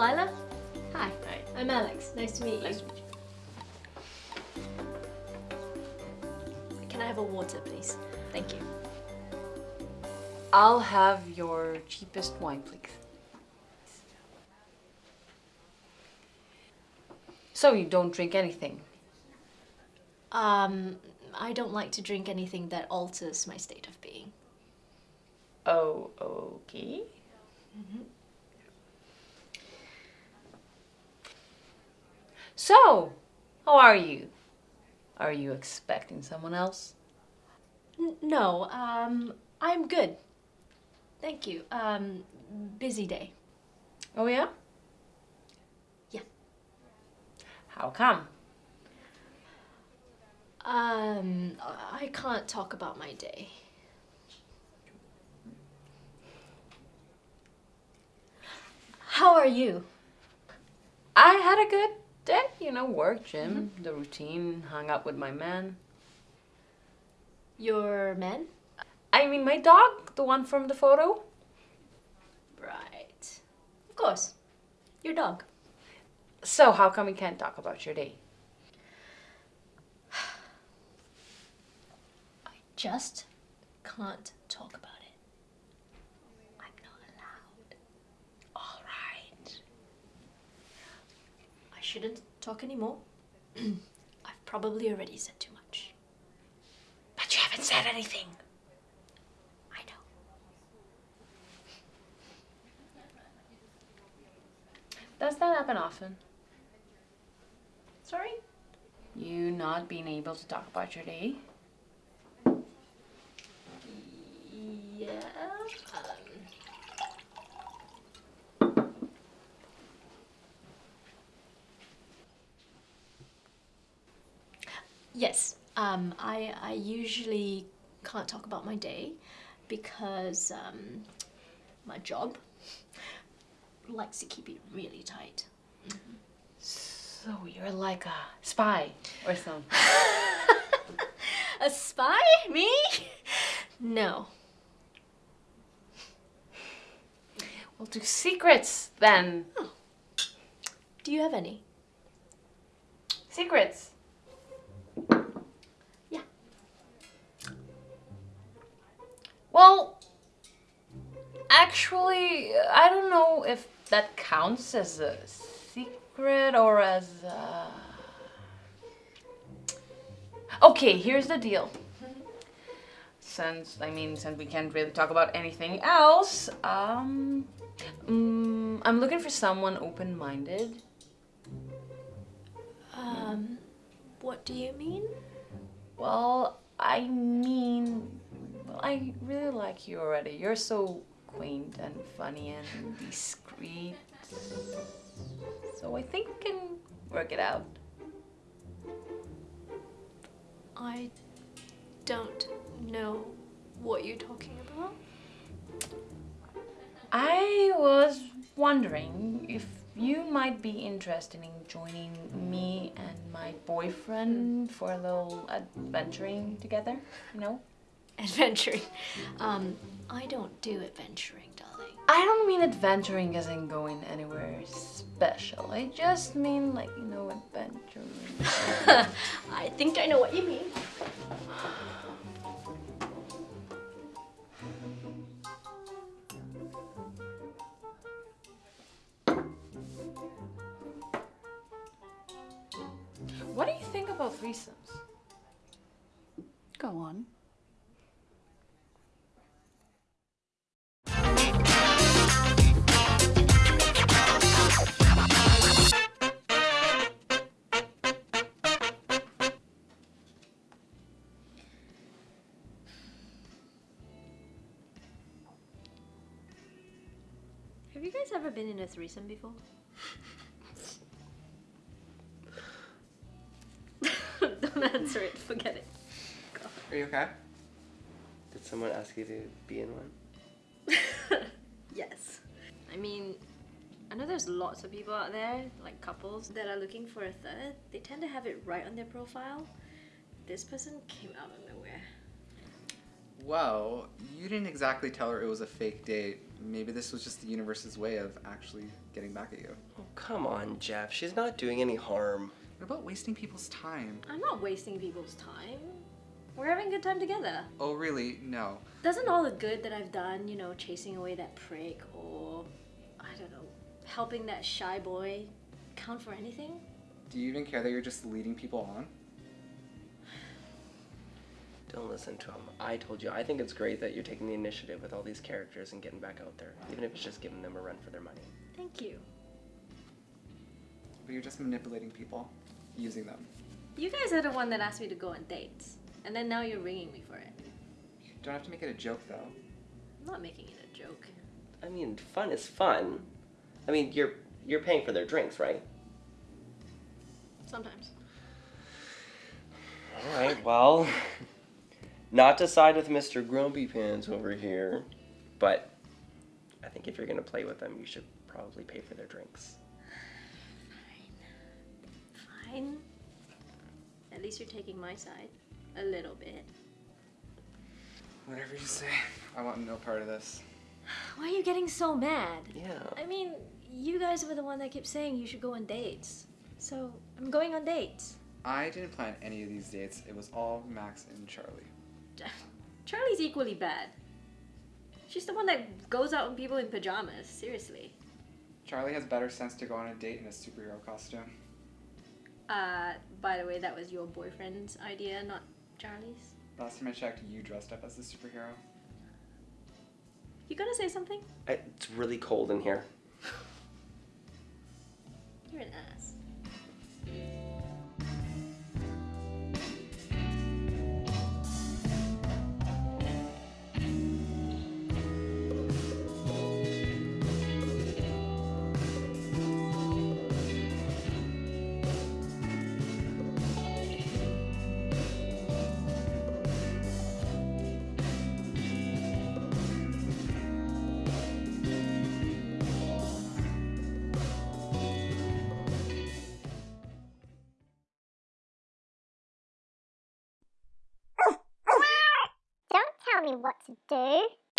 Lila? Hi. Hi. I'm Alex. Nice to meet you. Nice to meet you. Can I have a water, please? Thank you. I'll have your cheapest wine, please. So you don't drink anything? Um, I don't like to drink anything that alters my state of being. Oh, okay. So, how are you? Are you expecting someone else? N- no, um, I'm good. Thank you. Um, busy day. Oh yeah? Yeah. How come? Um, I can't talk about my day. How are you? I had a good day, you know, work, gym, mm-hmm. the routine, hung out with my man. Your man? I mean, my dog, the one from the photo. Right. Of course. Your dog. So, how come we can't talk about your day? I just can't talk about it. I'm not allowed. All right. I shouldn't talk anymore. I've probably already said too much. But you haven't said anything. I know. Does that happen often? Sorry? You not being able to talk about your day? Yeah. Yes. Um, I I usually can't talk about my day because um, my job likes to keep it really tight. So, you're like a spy or something. A spy? Me? No. Well, do secrets then. Do you have any? Secrets. Actually, I don't know if that counts as a secret or as a... Okay, here's the deal. Since, I mean, since we can't really talk about anything else, um, mm, I'm looking for someone open-minded. Um, what do you mean? Well, I mean, well, I really like you already. You're so quaint and funny and discreet. So I think we can work it out. I don't know what you're talking about. I was wondering if you might be interested in joining me and my boyfriend for a little adventuring together, you know? Adventuring. Um, I don't do adventuring, darling. I don't mean adventuring as in going anywhere special. I just mean like, you know, adventuring. I think I know what you mean. what do you think about threesomes? Go on. Have you guys ever been in a threesome before? don't answer it. Forget it. Are you okay? Did someone ask you to be in one? yes. I mean, I know there's lots of people out there, like couples, that are looking for a third. They tend to have it right on their profile. This person came out of nowhere. Well, you didn't exactly tell her it was a fake date. Maybe this was just the universe's way of actually getting back at you. Oh, come on, Jeff. She's not doing any harm. What about wasting people's time? I'm not wasting people's time. We're having a good time together. Oh, really? No. Doesn't all the good that I've done, you know, chasing away that prick or, I don't know, helping that shy boy count for anything? Do you even care that you're just leading people on? Don't listen to him. I told you, I think it's great that you're taking the initiative with all these characters and getting back out there, even if it's just giving them a run for their money. Thank you. But you're just manipulating people, using them. You guys are the one that asked me to go on dates. And then now you're ringing me for it. You don't have to make it a joke, though. I'm not making it a joke. I mean, fun is fun. I mean, you're you're paying for their drinks, right? Sometimes. All right. Well, not to side with Mr. Grumpy Pants over here, but I think if you're gonna play with them, you should probably pay for their drinks. Fine. Fine. At least you're taking my side. A little bit. Whatever you say. I want no part of this. Why are you getting so mad? Yeah. I mean, you guys were the one that kept saying you should go on dates. So, I'm going on dates. I didn't plan any of these dates. It was all Max and Charlie. Charlie's equally bad. She's the one that goes out with people in pajamas. Seriously. Charlie has better sense to go on a date in a superhero costume. Uh, by the way, that was your boyfriend's idea, not Charlie's. Last time I checked, you dressed up as a superhero. You gonna say something? I, it's really cold in here. You're an ass. Tell me what to do.